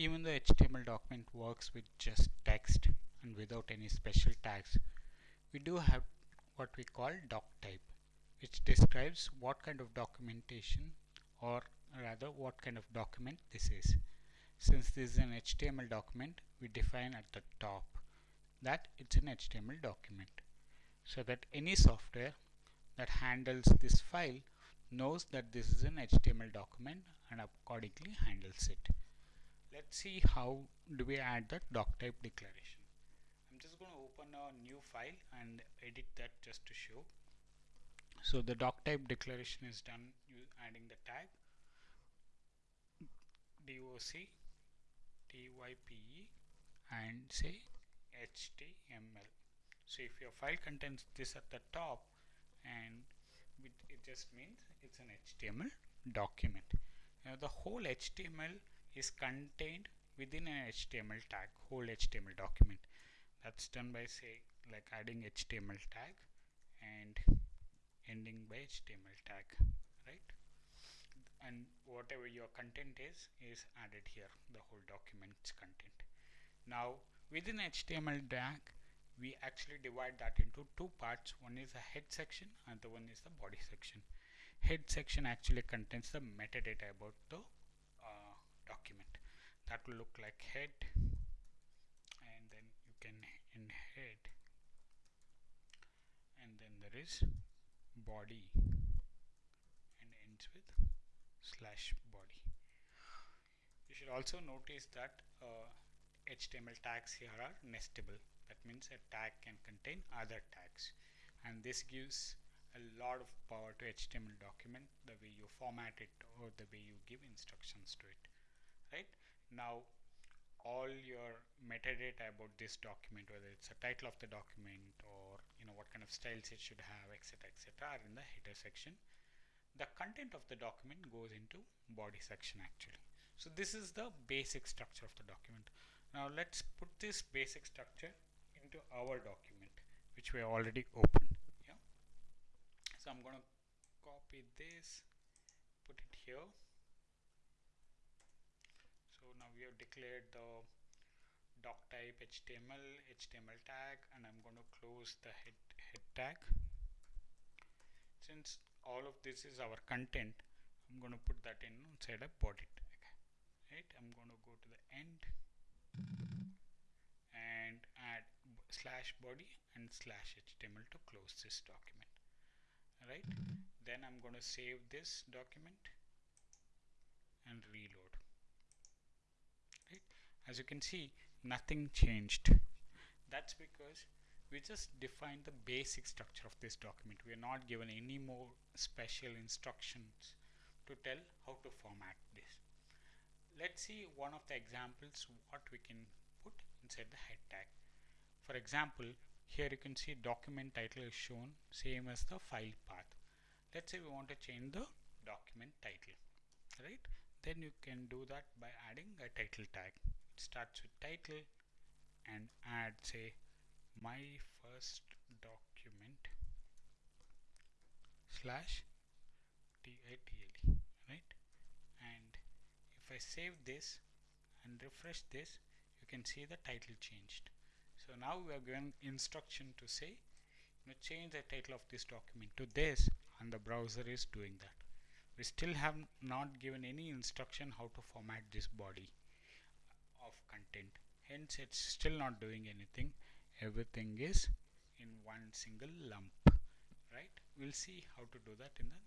even though HTML document works with just text and without any special tags, we do have what we call doc type, which describes what kind of documentation or rather what kind of document this is. Since this is an HTML document, we define at the top that it's an HTML document so that any software that handles this file knows that this is an HTML document and accordingly handles it. Let's see how do we add the doc type declaration. I'm just going to open a new file and edit that just to show. So the doc type declaration is done adding the tag doc type and say html so if your file contains this at the top and it just means it's an html document now the whole html is contained within an html tag whole html document. That's done by say like adding html tag and ending by html tag right? And whatever your content is is added here the whole document's content. Now within HTML tag we actually divide that into two parts. One is the head section and the one is the body section. Head section actually contains the metadata about the document. That will look like head and then you can in head and then there is body and ends with slash body. You should also notice that uh, HTML tags here are nestable. That means a tag can contain other tags. And this gives a lot of power to HTML document the way you format it or the way you give instructions to now all your metadata about this document whether it's a title of the document or you know what kind of styles it should have etc etc are in the header section. The content of the document goes into body section actually. So this is the basic structure of the document. Now let's put this basic structure into our document which we already opened. Yeah. So I'm gonna copy this put it here we have declared the doc type HTML HTML tag and I'm going to close the head, head tag. Since all of this is our content I'm going to put that in inside a body tag right? I'm going to go to the end and add slash body and slash HTML to close this document right? Then I'm going to save this document and reload as you can see nothing changed. That's because we just defined the basic structure of this document. We are not given any more special instructions to tell how to format this. Let's see one of the examples what we can put inside the head tag. For example here you can see document title is shown same as the file path. Let's say we want to change the document title right? Then you can do that by adding a title tag starts with title and add say my first document slash title right? And if I save this and refresh this you can see the title changed. So now we are given instruction to say you know, change the title of this document to this and the browser is doing that. We still have not given any instruction how to format this body of content. Hence it's still not doing anything. Everything is in one single lump right? We'll see how to do that in the